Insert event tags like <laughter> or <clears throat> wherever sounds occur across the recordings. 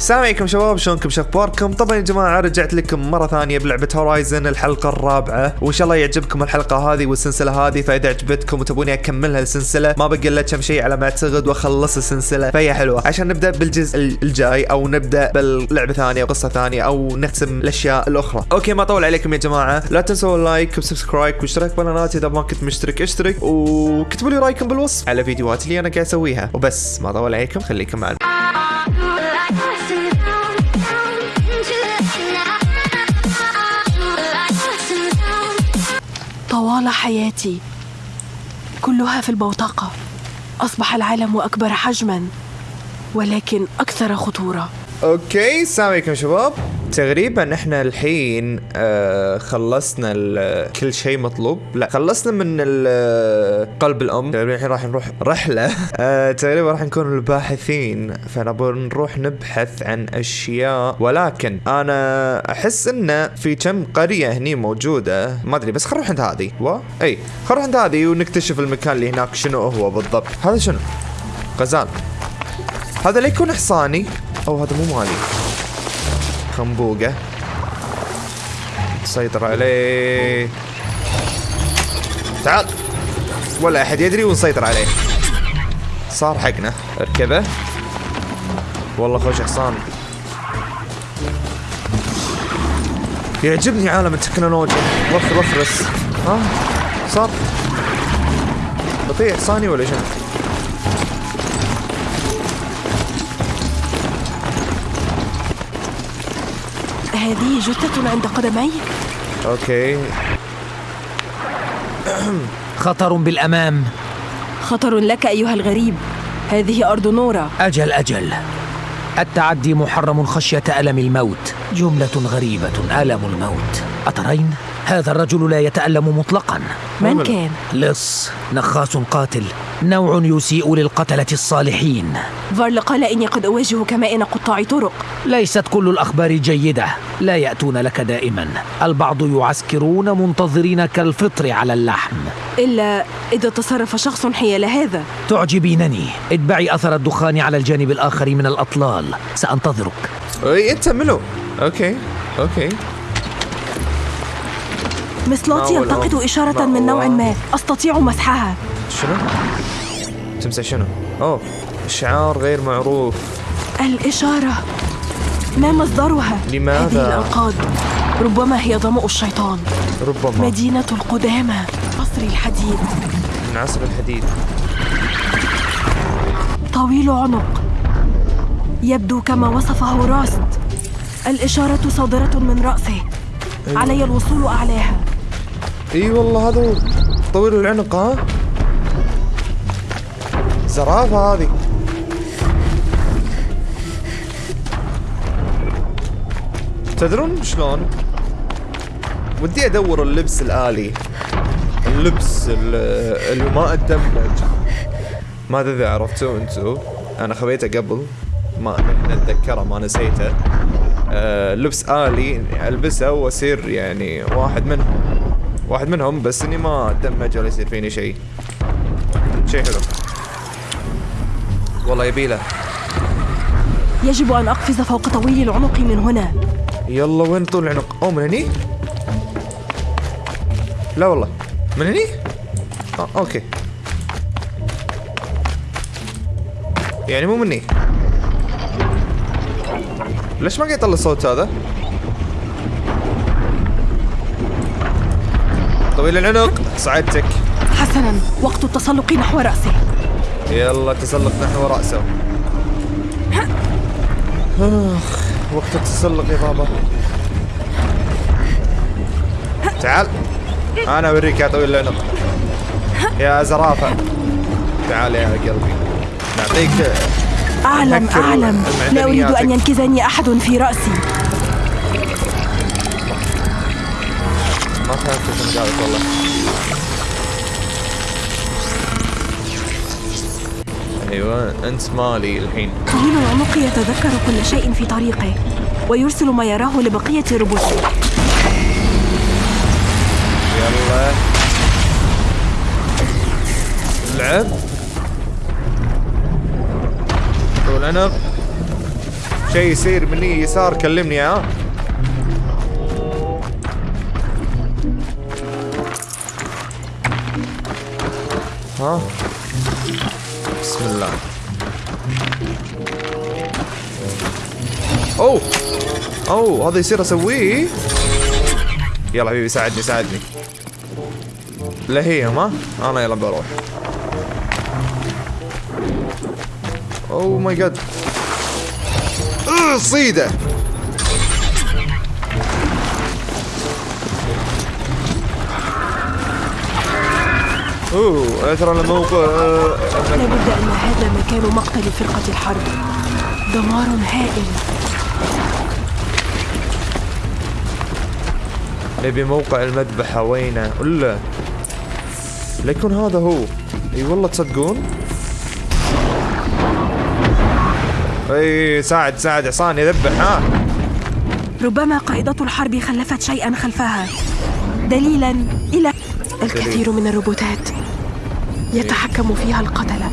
السلام عليكم شباب شلونكم؟ شو أخباركم؟ طبعا يا جماعة رجعت لكم مرة ثانية بلعبة Horizon الحلقة الرابعة وإن شاء الله يعجبكم الحلقة هذه والسلسلة هذه فإذا عجبتكم وتبوني أكملها السلسلة ما بقى الا كم شيء على ما اعتقد وأخلص السلسلة فهي حلوة. عشان نبدأ بالجزء الجاي أو نبدأ باللعبة ثانية وقصة ثانية أو نختم الأشياء الأخرى. okay ما أطول عليكم يا جماعة. لا تنسوا ال like و subscribe واشتراك بالقناه إذا ما كنت مشترك. اشترك وكتبوا لي رأيكم بالوصف على فيديوهات اللي أنا قاعد أسويها. وبس ما أطول عليكم خليكم معنا. طوال حياتي. كلها في البوتقة. أصبح العالم أكبر حجما ولكن أكثر خطورة. أوكي السلام عليكم شباب. تقريبا إحنا الحين آه خلصنا كل شيء مطلوب. لا خلصنا من قلب الأم. تقريبا الحين راح نروح رحلة. <laughs> آه تقريبا راح نكون الباحثين. فنبغى نروح نبحث عن أشياء. ولكن أنا أحس انه في كم قرية هني موجودة. ما أدري بس خلينا نروح عند هذه. و إي خلينا نروح عند هذه ونكتشف المكان اللي هناك شنو هو بالضبط. هذا شنو؟ غزال. هذا لا يكون حصاني أو هذا مو مالي. خنبوقة. سيطر عليه تعال. ولا أحد يدري ونسيطر عليه. صار حقنا. اركبه. والله خوش حصان. يعجبني عالم التكنولوجيا. وفر وفرس ها؟ صار. بطيء. حصاني ولا شنو؟ هذه جثة عند قدميك أوكي. <clears throat> خطر بالأمام. خطر لك أيها الغريب. هذه أرض نورا أجل أجل. التعدي محرم خشية ألم الموت. جملة غريبة ألم الموت. أترين؟ هذا الرجل لا يتألم مطلقا. من؟ كان؟ لص نخاس قاتل نوع يسيء للقتلة الصالحين. فارل قال إني قد أواجه كمائن قطاع طرق. ليست كل الأخبار جيدة. لا يأتون لك دائما. البعض يعسكرون منتظرين كالفطر على اللحم. إلا إذا تصرف شخص حيال هذا. تعجبينني. اتبعي أثر الدخان على الجانب الآخر من الأطلال. سأنتظرك. أي أنت منو؟ هو يلتقط؟ إشارة من نوع ما. أستطيع مسحها. شنو؟ تمسح شنو؟ أوه شعار غير معروف. الإشارة. ما مصدرها؟ لماذا؟ هذه الأنقاض ربما هي ظمأ الشيطان. ربما. مدينة القدامى. قصر الحديد. من عصر الحديد. طويل عنق. يبدو كما وصفه راست. الإشارة صادرة من رأسه. علي الوصول أعلاها. إي والله هذا طويل العنق ها؟ زرافة هذه. تدرون شلون؟ ودي أدور اللبس الآلي. اللبس ال- اللي ما اتدمج ما أدري إذا عرفتوه أنتو. أنا خذيته قبل. ما نتذكره ما نسيته. آه لبس آلي ألبسه واصير يعني واحد منهم. واحد منهم بس إني ما اتدمج ولا يصير فيني شيء شيء حلو والله يبيله يجب أن أقفز فوق طويل العنق من هنا يلا وين طول العنق؟ اوه من هني؟ لا والله من هني؟ آه أوكي يعني مو مني ليش ما قاعد يطلع الصوت هذا؟ طويل العنق. صعدتك. حسنا وقت التسلق نحو رأسه. يلا تسلق نحو رأسه. آخ وقت التسلق يا بابا. تعال أنا أوريك يا طويل العنق. يا زرافة. تعال يا قلبي. نعطيك أعلم أعلم. لا أريد أن. ينكزني أحد في رأسي. والله. أيوه أنت مالي الحين. طويل العنق يتذكر كل شيء في طريقه ويرسل ما يراه لبقية ربوته يلا. لعب. طول عنق شيء يصير مني يسار كلمني ها؟ ها؟ بسم الله. أوه! أوه! هذا يصير أسويه؟ يلا حبيبي ساعدني ساعدني. لا هي ما؟ أنا يلا بروح. أوه ماي جاد. صيده. أوه ترى الموقع لابد أن هذا مكان مقتل فرقة الحرب. دمار هائل. نبي موقع المذبحة وينه؟ الا ليكون هذا هو. إي والله تصدقون؟ إي ساعد ساعد. عصان يذبح ها. ربما قائدة الحرب خلفت شيئا خلفها. دليلا إلى الكثير من الروبوتات يتحكم فيها القتلة.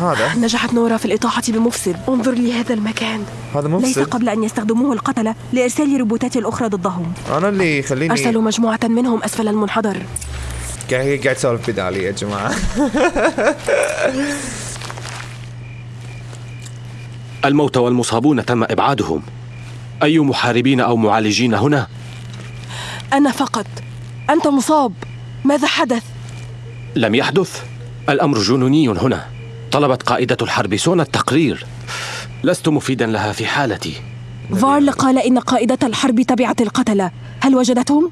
هذا؟ نجحت نورا في الإطاحة بمفسد. انظر لهذا المكان. هذا ليس مفسد قبل أن يستخدموه القتلة لإرسال روبوتات الأخرى ضدهم. أنا اللي يخليني أرسلوا مجموعة منهم أسفل المنحدر. قاعد قاعد اسولف بدالي يا جماعة. <laughs> الموتى والمصابون تم إبعادهم. أي محاربين أو معالجين هنا؟ أنا فقط أنت مصاب ماذا حدث؟ لم يحدث الأمر جنوني هنا طلبت قائدة الحرب سونا التقرير لست مفيدا لها في حالتي فارل قال إن قائدة الحرب تبعت القتلة هل وجدتهم؟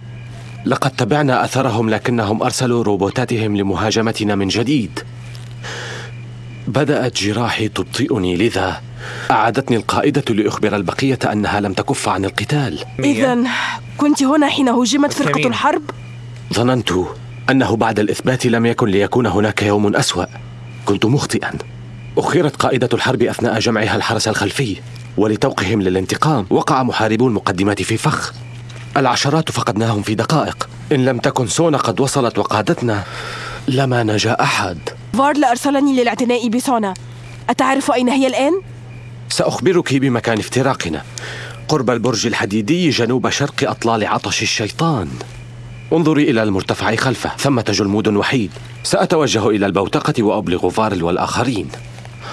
لقد تبعنا أثرهم لكنهم أرسلوا روبوتاتهم لمهاجمتنا من جديد بدأت جراحي تبطئني لذا أعادتني القائدة لأخبر البقية أنها لم تكف عن القتال. إذا كنت هنا حين هجمت فرقة. الحرب؟ ظننت أنه بعد الإثبات لم يكن ليكون هناك يوم أسوأ. كنت مخطئا. أخرت قائدة الحرب أثناء جمعها الحرس الخلفي ولتوقهم للانتقام. وقع محاربو المقدمات في فخ. العشرات فقدناهم في دقائق. إن لم تكن سونا قد وصلت وقادتنا لما نجا أحد. فارل أرسلني للاعتناء بسونا. أتعرف أين هي الآن؟ سأخبرك بمكان افتراقنا. قرب البرج الحديدي جنوب شرق أطلال عطش الشيطان. انظري إلى المرتفع خلفه ثمة جلمود وحيد. سأتوجه إلى البوتقة وأبلغ فارل والآخرين.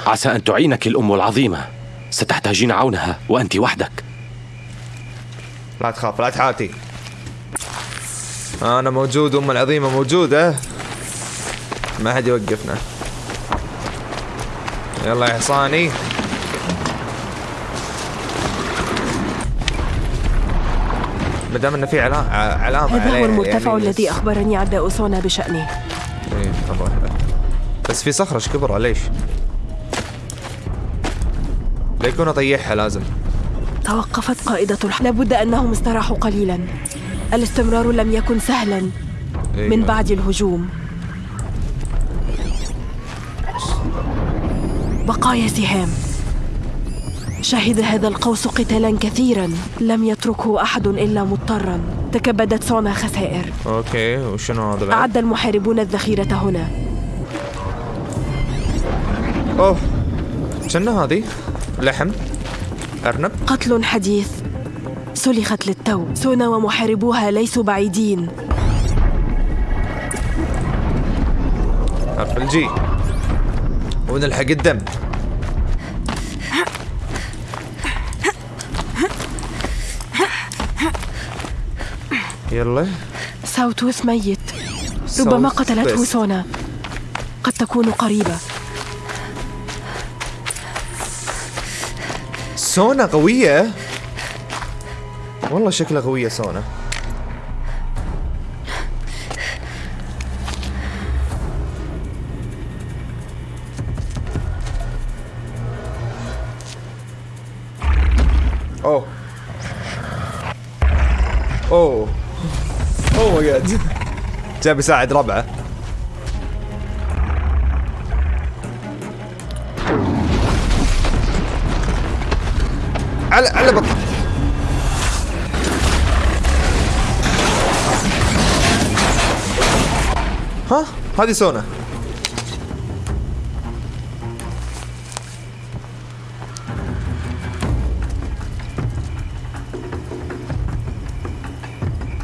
عسى أن تعينك الأم العظيمة. ستحتاجين عونها وأنت وحدك. لا تخاف لا تحاتي. أنا موجود أم العظيمة موجودة. ما حد يوقفنا. يلا يا حصاني. ما دام إنه في علا- ع- علامة هذا هو المرتفع يعني الذي أخبرني عداء سونا بشأنه إيه، نروح له. بس في صخرة إيش كبرها ليش؟ لا يكون اطيحها لازم توقفت قائدة الحرب لابد أنهم استراحوا قليلا الاستمرار لم يكن سهلا إيه. من بعد الهجوم بقايا سهام شهد هذا القوس قتالا كثيرا. لم يتركه أحد إلا مضطرا. تكبدت سونا خسائر. أوكي وشنو هذا بعد؟ أعد المحاربون الذخيرة هنا. أوه شنو هذه؟ لحم؟ أرنب؟ قتل حديث. سلخت للتو. سونا ومحاربوها ليسوا بعيدين. حرف ال G ونلحق الدم. يلا. Sawtooth ميت. ربما قتلته. سونا. قد تكون قريبة. سونا قوية؟ والله شكلها قوية سونا. جاي بيساعد ربعه. على على بطل ها؟ هذه سونا.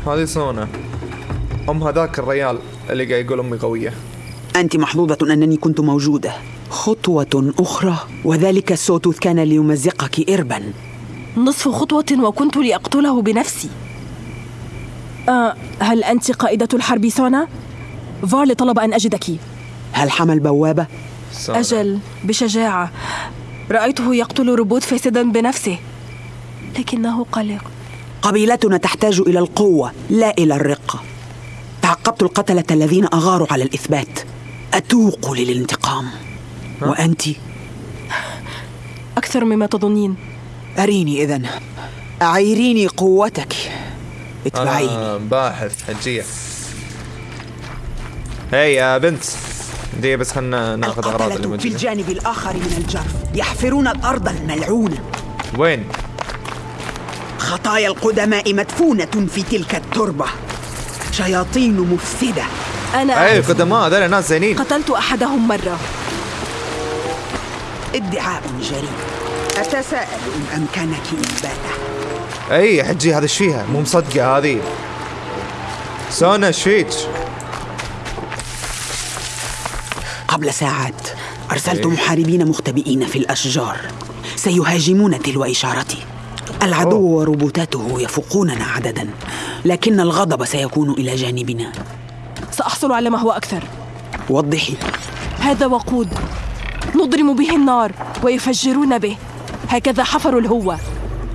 هذه سونا. ام هذاك الريال اللي قاعد يقول أمي قوية. أنت محظوظة أنني كنت موجودة. خطوة أخرى وذلك ال Sawtooth كان ليمزقك إربا. نصف خطوة وكنت لأقتله بنفسي. آه هل أنت قائدة الحرب سونا؟ فارلي طلب أن أجدك. هل حمل بوابة؟ سونا. أجل بشجاعة. رأيته يقتل روبوت فاسدا بنفسه. لكنه قلق. قبيلتنا تحتاج إلى القوة لا إلى الرقة. تعقبت القتلة الذين أغاروا على الإثبات. أتوق للانتقام. وأنت؟ أكثر مما تظنين. أريني إذن. أعيريني قوتك. اتبعيني. أنا باحث حجية. هي يا بنت. دي بس خلنا ناخذ اللي القتلة في الجانب الآخر من الجرف. يحفرون الأرض الملعونة. وين؟ خطايا القدماء مدفونة في تلك التربة. شياطين مفسدة. أنا أعرف. قدماء هذول ناس زينين. قتلت أحدهم مرة. ادعاء جريء. أتساءل. إن أمكنك إثباته. أي حجي هذا إيش فيها؟ مو مصدقة هذه. سونا إيش فيك؟ قبل ساعات أرسلت إيه. محاربين مختبئين في الأشجار. سيهاجمون تلو إشارتي. العدو وروبوتاته يفوقوننا عددا. لكن الغضب سيكون إلى جانبنا. سأحصل على ما هو أكثر. وضحي. هذا وقود. نضرم به النار ويفجرون به. هكذا حفروا الهوة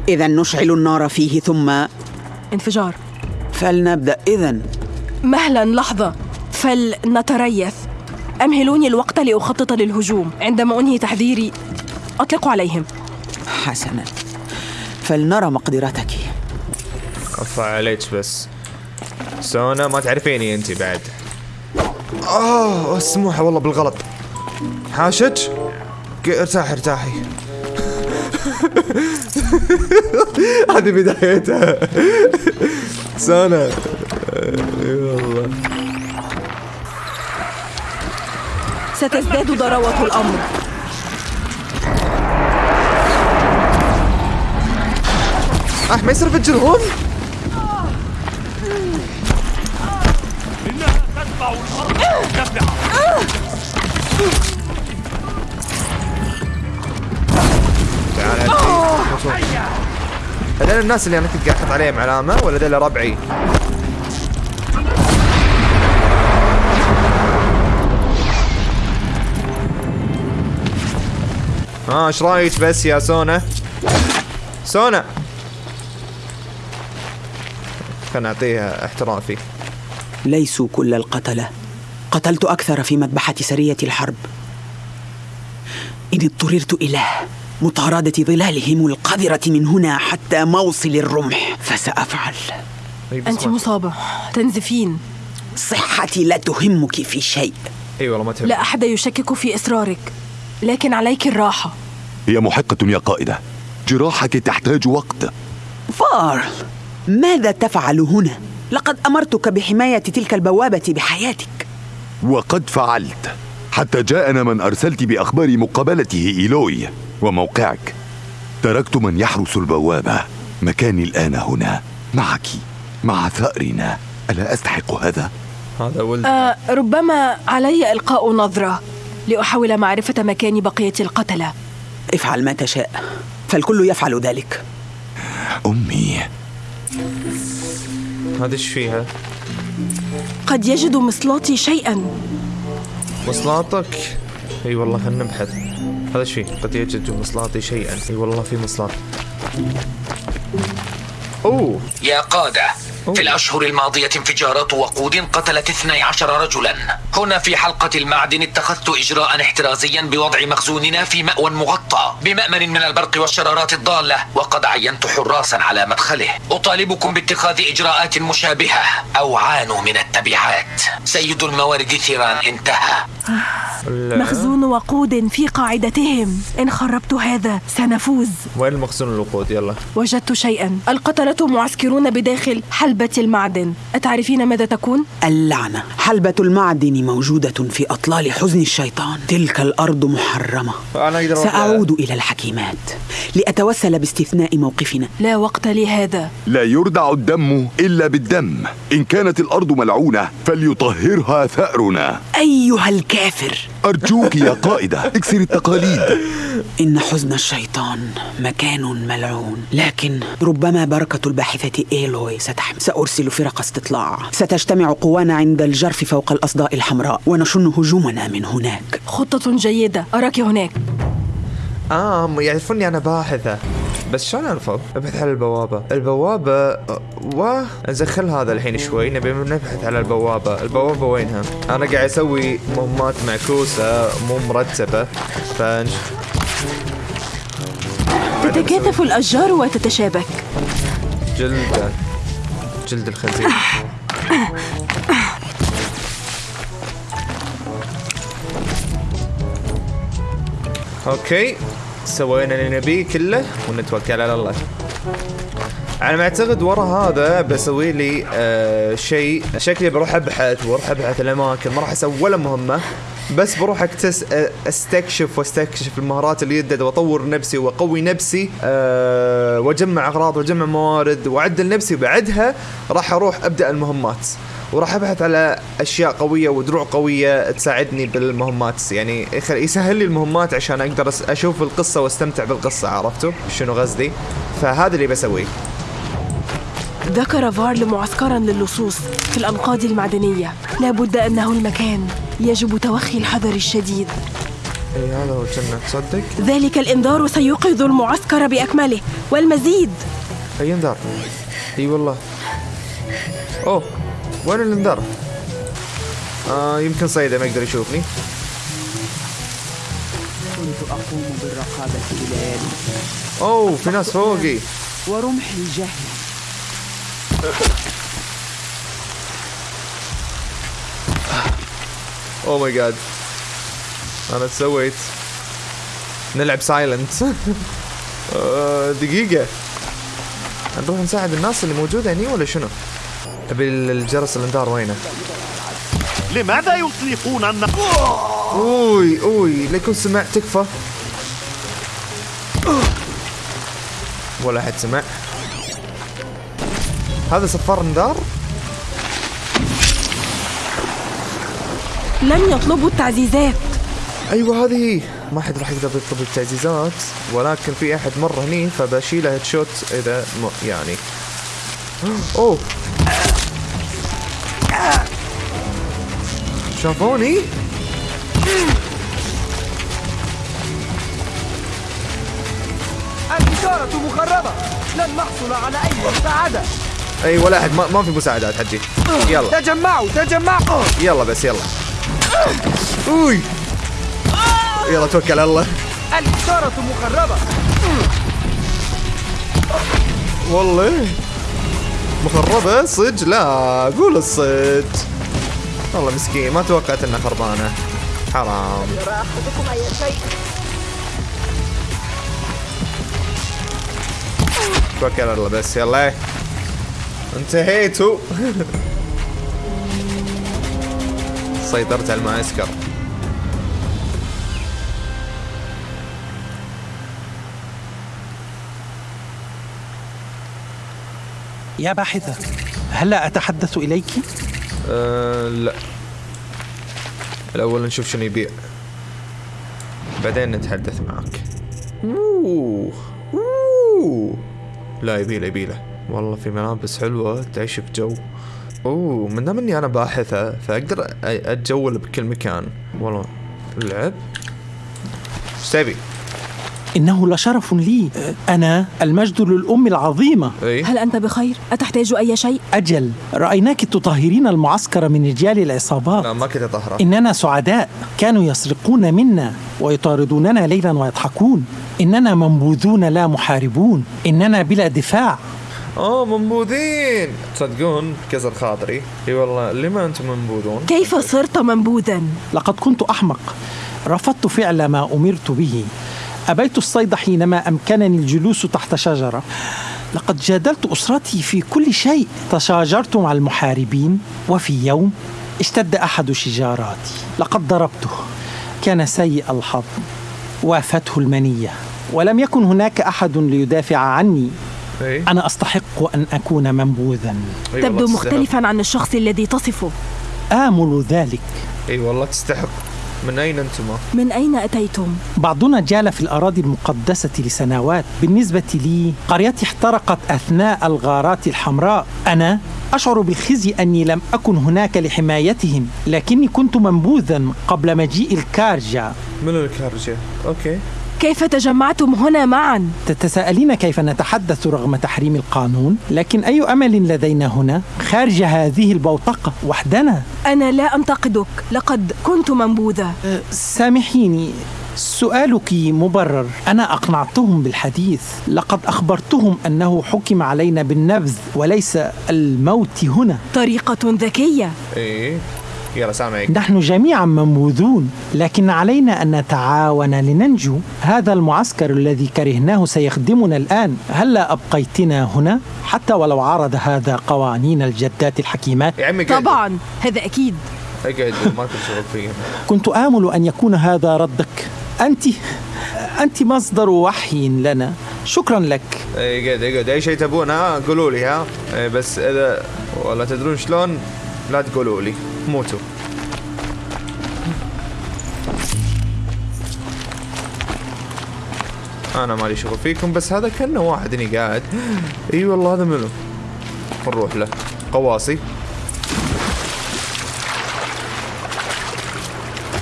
إذا نشعل النار فيه ثم انفجار. فلنبدأ. إذا مهلا لحظة. فلنتريث. أمهلوني الوقت لأخطط للهجوم. عندما أنهي تحذيري أطلق عليهم. حسنا. فلنرى مقدرتك. عليك بس. سونا ما تعرفيني أنت بعد. آه سموحه والله بالغلط. حاشج ق- ارتاحي ارتاحي. <laughs> هذه بدايتها. سونا. اي والله ستزداد ضراوة الأمر. أه ما يصير يفجرهم شوف. هذول الناس اللي أنا كنت قاعد أحط عليهم علامة ولا هذول ربعي؟ ها إيش رأيك بس يا سونا؟ سونا خلنا نعطيها احترافي ليسوا كل القتلة. قتلت أكثر في مذبحة سرية الحرب. إن اضطررت إلى مطاردة ظلالهم القذرة من هنا حتى موصل الرمح بس أنت ما- مصابة تنزفين. صحتي لا تهمك في شيء. أي والله ما تهم لا أحد يشكك في إصرارك لكن عليك الراحة. هي محقة يا قائدة. جراحك تحتاج وقت. فار ماذا تفعل هنا؟ لقد أمرتك بحماية تلك البوابة بحياتك. وقد فعلت. حتى جاءنا من أرسلت بأخبار مقابلته إيلوي وموقعك. تركت من يحرس البوابة. مكاني الآن هنا. معك. مع ثأرنا. ألا أستحق هذا؟ هذا ولد. آه ربما علي إلقاء نظرة لأحاول معرفة مكان بقية القتلة افعل ما تشاء. فالكل يفعل ذلك. أمي هذا إيش فيها؟ قد يجد مصلاتي شيئا. مصلاتك إي والله خلنا نبحث. هذا إيش فيه؟ قد يجد مصلاتي شيئا. إي والله في مصلات أوه. يا قادة. في الأشهر الماضية انفجارات وقود قتلت 12 رجلا. هنا في حلقة المعدن اتخذت إجراء احترازيا بوضع مخزوننا في مأوى مغطى بمأمن من البرق والشرارات الضالة وقد عينت حراسا على مدخله. أطالبكم باتخاذ إجراءات مشابهة أو عانوا من التبعات. سيد الموارد ثيران انتهى. ال- مخزون وقود في قاعدتهم. إن خربت هذا سنفوز. وين المخزون الوقود؟ يلا. وجدت شيئا. القتلة معسكرون بداخل حلبة حلبة المعدن. أتعرفين ماذا تكون؟ اللعنة. حلبة المعدن موجودة في أطلال حزن الشيطان. تلك الأرض محرمة. سأعود إلى الحكيمات لأتوسل باستثناء موقفنا. لا وقت لهذا. لا يردع الدم إلا بالدم. إن كانت الأرض ملعونة فليطهرها ثأرنا. أيها الكافر. أرجوك يا قائدة اكسر التقاليد. <laughs> إن حزن الشيطان مكان ملعون. لكن ربما بركة الباحثة إيلوي ستحمل سأرسل فرق استطلاع. ستجتمع قوانا عند الجرف فوق الأصداء الحمراء ونشن هجومنا من هناك. خطة جيدة. أراك هناك. م- يعرفوني أنا باحثة. بس شلون عرفوا؟ أبحث على البوابة، البوابة و نزخل هذا الحين شوي. نبي نبحث على البوابة، البوابة وينها؟ أنا قاعد أسوي مهمات معكوسة مو مرتبة. فنش. تتكاثف الأشجار وتتشابك. جلد جلد الخنزير Okay. سوينا اللي نبيه كله ونتوكل على الله. على ما أعتقد ورا هذا بسوي لي آه شيء. شكلي بروح أبحث وأروح أبحث الأماكن. ما راح أسوي ولا مهمة. بس بروح اكتش آه، استكشف واستكشف المهارات اللي يدد واطور نفسي واقوي نفسي أه واجمع أغراض واجمع موارد وأعدل نفسي. وبعدها راح أروح أبدأ المهمات وراح أبحث على أشياء قوية ودروع قوية تساعدني بالمهمات. يعني يسهل لي المهمات عشان أقدر أشوف القصة وأستمتع بالقصة عرفتوا؟ شنو قصدي؟ فهذا اللي بسويه. ذكر فارل معسكرا للصوص في الأنقاض المعدنية. لا بد أنه المكان يجب توخي الحذر الشديد. اي هذا هو كنا تصدق؟ ذلك الإنذار سيوقظ المعسكر بأكمله. والمزيد؟ أي إنذار؟ إي والله. أوه وين الإنذار؟ آه يمكن صيده ما يقدر يشوفني. كنت أقوم بالرقابة إلى أوه في ناس فوقي. ورمحي جاهز oh my God أنا سويت نلعب silent دقيقة. نروح نساعد الناس اللي موجودة هني ولا شنو؟ أبي الجرس الانذار وينه؟ لماذا يطلقون النار؟ أوي أوي. ليكون سمع تكفى. ولا حد سمع. هذا صفار انذار؟ لم يطلبوا التعزيزات. أيوه هذه هي ما حد راح يقدر يطلب التعزيزات ولكن في أحد مر هني فبشيله هيد شوت إذا م... يعني. أوه! شافوني؟ الإشارة مخربة. لن نحصل على أي مساعدة. اي ولا أحد ما, ما في مساعدات حجي. يلا. تجمعوا تجمعوا. يلا بس يلا. أوي. يلا توكل على الله. الإشارة مخربة والله. مخربة صج لا قول الصج والله مسكين ما توقعت انها خربانة. حرام. توكل على الله بس يلا. انتهيتوا سيطرت على المعسكر يا باحثة هلا أتحدث إليك؟ أه لا الأول نشوف شنو يبيع بعدين نتحدث معك أوه. أوه. لا يبيله يبيله والله في ملابس حلوة تعيش بجو. أوه من دام إني أنا باحثة فأقدر أتجول بكل مكان. والله. اللعب إيش تبي؟ إنه لشرف لي. أنا المجد للأم العظيمة. اي هل أنت بخير؟ أتحتاج أي شيء؟ أجل. رأيناك تطهرين المعسكر من رجال العصابات. لا ما كنت اطهره إننا سعداء. كانوا يسرقون منا ويطاردوننا ليلا ويضحكون. إننا منبوذون لا محاربون. إننا بلا دفاع. آه منبوذين. تصدقون كسر خاطري؟ إي والله لما أنتم منبوذون؟ كيف صرت منبوذا؟ لقد كنت أحمق. رفضت فعل ما أمرت به. أبيت الصيد حينما أمكنني الجلوس تحت شجرة. لقد جادلت أسرتي في كل شيء. تشاجرت مع المحاربين وفي يوم اشتد أحد شجاراتي. لقد ضربته. كان سيء الحظ. وآفته المنية. ولم يكن هناك أحد ليدافع عني. اي أنا أستحق أن أكون منبوذا. أي تبدو والله تستحق. مختلفا عن الشخص الذي تصفه. آمل ذلك. إي والله تستحق. من أين أنتما؟ من أين أتيتم؟ بعضنا جال في الأراضي المقدسة لسنوات. بالنسبة لي قريتي احترقت أثناء الغارات الحمراء. أنا أشعر بالخزي أني لم أكن هناك لحمايتهم لكني كنت منبوذا قبل مجيء الكارجا من الكارجة؟ أوكي. كيف تجمعتم هنا معا؟ تتساءلين كيف نتحدث رغم تحريم القانون؟ لكن أي أمل لدينا هنا خارج هذه البوتقة وحدنا؟ أنا لا أنتقدك لقد كنت منبوذة. أه، سامحيني سؤالك مبرر. أنا أقنعتهم بالحديث. لقد أخبرتهم أنه حكم علينا بالنبذ وليس الموت هنا. طريقة ذكية. اي يلا سامعك. نحن جميعا منبوذون لكن علينا أن نتعاون لننجو. هذا المعسكر الذي كرهناه سيخدمنا الآن. هلا أبقيتنا هنا؟ حتى ولو عارض هذا قوانين الجدات الحكيمات. يا عمي طبعا هذا أكيد. اقعد ما كنت شغل فيه. كنت آمل أن يكون هذا ردك. أنت أنت مصدر وحي لنا. شكرا لك. أي قاعد اقعد أي شيء تبون ها؟ قولوا لي ها؟ إي بس إذا ولا تدرون شلون؟ لا تقولوا لي موتوا أنا مالي شغل فيكم بس هذا كأنه واحد هني قاعد إي والله هذا منو؟ نروح له. قواصي.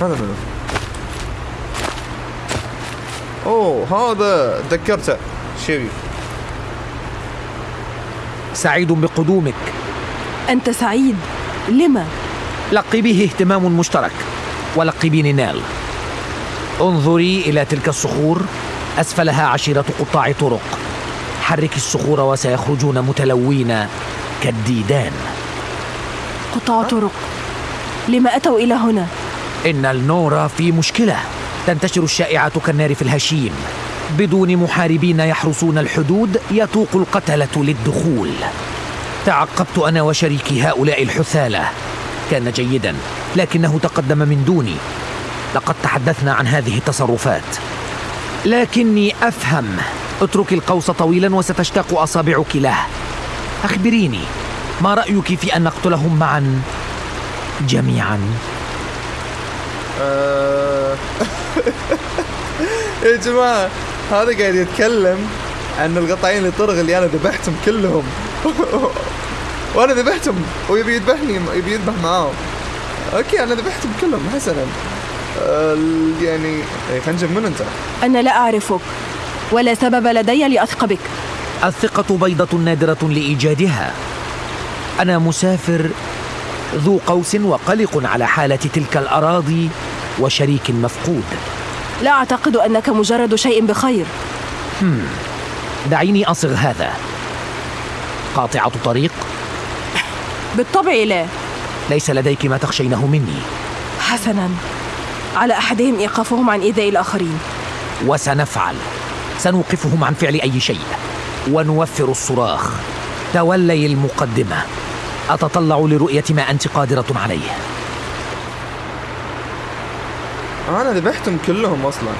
هذا منو؟ أوه هذا تذكرته شبي سعيد بقدومك. أنت سعيد. لما؟ لقي به اهتمام مشترك ولقبيني نال انظري إلى تلك الصخور أسفلها عشيرة قطاع طرق. حركي الصخور وسيخرجون متلوين كالديدان. قطاع طرق. لما أتوا إلى هنا؟ إن النور في مشكلة. تنتشر الشائعات كالنار في الهشيم. بدون محاربين يحرسون الحدود يتوق القتلة للدخول. تعقبت أنا وشريكي هؤلاء الحثالة. كان جيدا لكنه تقدم من دوني. لقد تحدثنا عن هذه التصرفات. لكني أفهم. اترك القوس طويلا وستشتاق أصابعك له. أخبريني ما رأيك في أن نقتلهم معا؟ جميعا. آه. <laughs> يا جماعة هذا قاعد يتكلم عن القطعين اللي طرغ اللي أنا ذبحتهم كلهم. <laughs> وأنا ذبحتهم ويبي يذبحني يبي يذبح معاهم. أوكي أنا ذبحتهم كلهم حسنا. يعني إيه، خنجم من أنت؟ أنا لا أعرفك ولا سبب لدي لأثق بك الثقة بيضة نادرة لإيجادها. أنا مسافر ذو قوس وقلق على حالة تلك الأراضي وشريك مفقود. لا أعتقد أنك مجرد شيء بخير. دعيني أصغ هذا. قاطعة طريق؟ بالطبع لا. ليس لديك ما تخشينه مني. حسنا. على أحدهم إيقافهم عن إيذاء الآخرين. وسنفعل. سنوقفهم عن فعل أي شيء. ونوفر الصراخ. تولي المقدمة. أتطلع لرؤية ما أنت قادرة عليه. أنا ذبحتهم كلهم أصلا.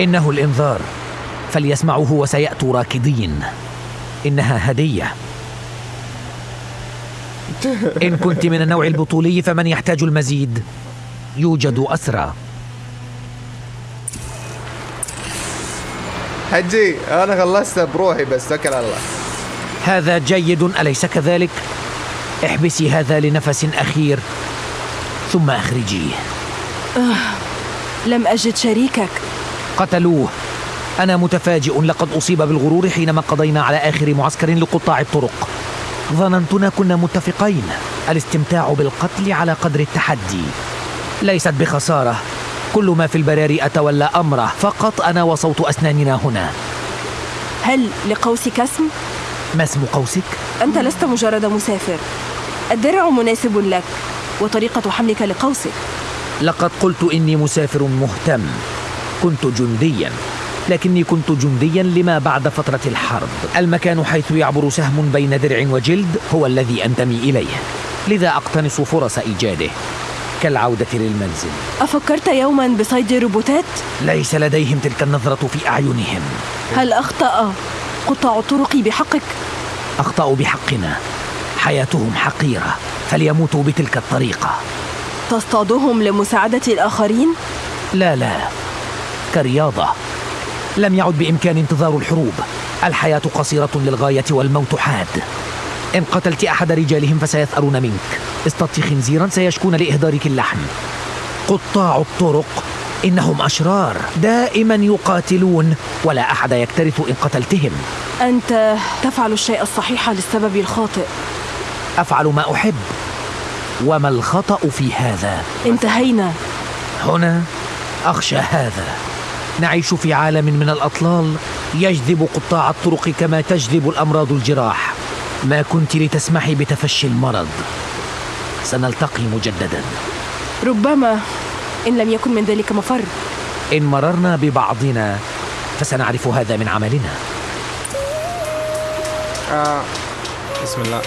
إنه الإنذار. فليسمعوه وسيأتوا راكضين إنها هدية. إن كنت من النوع البطولي فمن يحتاج المزيد؟ يوجد أسرى. حجي أنا خلصتها بروحي بس توكل على الله. هذا جيد أليس كذلك؟ احبسي هذا لنفس أخير ثم أخرجيه. لم أجد شريكك. قتلوه. أنا متفاجئ لقد أصيب بالغرور حينما قضينا على آخر معسكر لقطاع الطرق. ظننتنا كنا متفقين. الاستمتاع بالقتل على قدر التحدي. ليست بخسارة. كل ما في البراري أتولى أمره. فقط أنا وصوت أسناننا هنا. هل لقوسك اسم؟ ما اسم قوسك؟ أنت لست مجرد مسافر. الدرع مناسب لك وطريقة حملك لقوسك. لقد قلت إني مسافر مهتم. كنت جنديا. لكني كنت جنديا لما بعد فترة الحرب. المكان حيث يعبر سهم بين درع وجلد هو الذي أنتمي إليه. لذا أقتنص فرص إيجاده كالعودة للمنزل. أفكرت يوما بصيد روبوتات؟ ليس لديهم تلك النظرة في أعينهم. هل أخطأ قطاع الطرق بحقك؟ أخطأوا بحقنا. حياتهم حقيرة. فليموتوا بتلك الطريقة. تصطادهم لمساعدة الآخرين؟ لا لا. كرياضة. لم يعد بإمكان انتظار الحروب. الحياة قصيرة للغاية والموت حاد. إن قتلت أحد رجالهم فسيثأرون منك. اصطدت خنزيرا سيشكون لإهدارك اللحم. قطاع الطرق إنهم أشرار دائما يقاتلون ولا أحد يكترث إن قتلتهم. أنت تفعل الشيء الصحيح للسبب الخاطئ. أفعل ما أحب. وما الخطأ في هذا؟ انتهينا. هنا أخشى هذا. نعيش في عالم من الأطلال يجذب قطاع الطرق كما تجذب الأمراض الجراح. ما كنت لتسمحي بتفشي المرض. سنلتقي مجددا. ربما إن لم يكن من ذلك مفر. إن مررنا ببعضنا فسنعرف هذا من عملنا. آه. بسم الله.